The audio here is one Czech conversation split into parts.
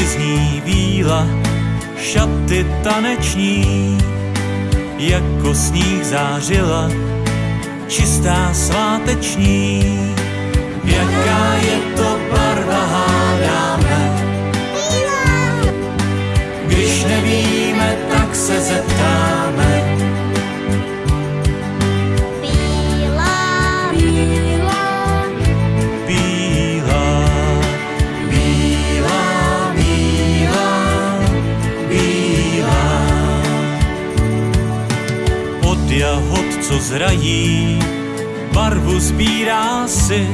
ulici zní víla, šaty taneční, jako sníh zářila, čistá sváteční. Jaká je to barva, hádáme, když nevíme, tak se zeptáme. Co zrají, barvu sbírá si,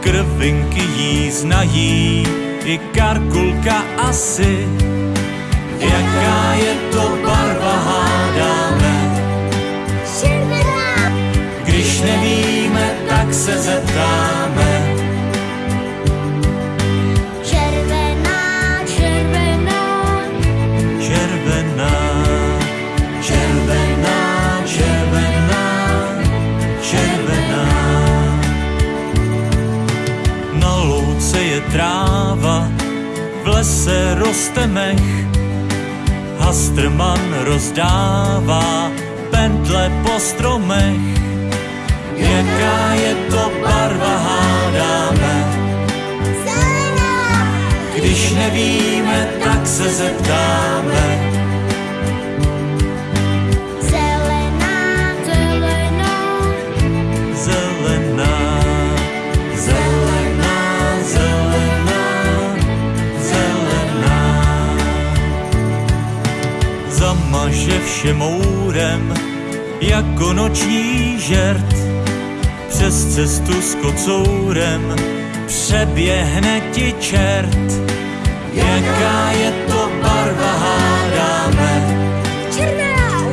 krvinky jí znají, i karkulka asi. Jaká je to barva, hádáme, tráva, v lese roste mech, Hastrman rozdává pentle po stromech. Jaká je to barva, hádáme, když nevíme, tak se zeptáme. Zamaže vše mourem, jako noční žert. Přes cestu s kocourem přeběhne ti čert. Jaká je to barva, hádáme, červená,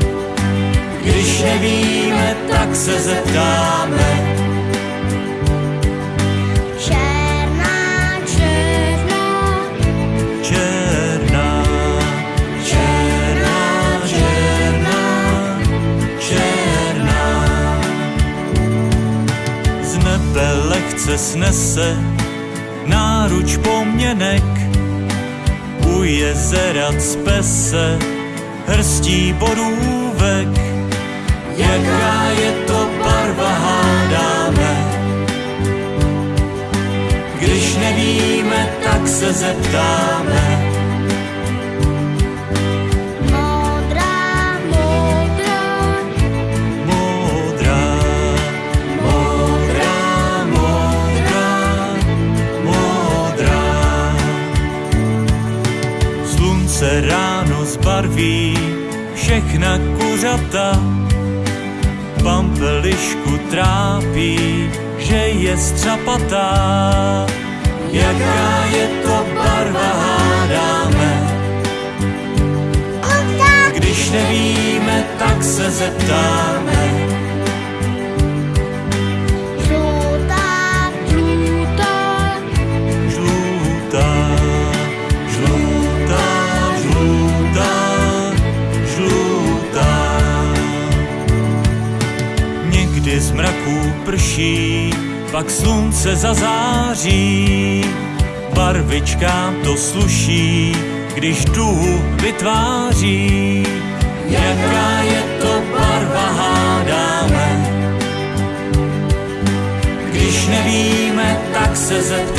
když nevíme, tak se zeptáme. Snese náruč poměnek, u jezera cpe se hrstí borůvek. Jaká je to barva, hádáme, když nevíme, tak se zeptáme. Ráno zbarví všechna kuřata, pampelišku trápí, že je střapatá. Jaká je to barva, hádáme, když nevíme, tak se zeptáme. Pak slunce zazáří. Barvičkám to sluší, když duhu vytváří. Jaká je to barva, hádáme, když nevíme, tak se zeptáme.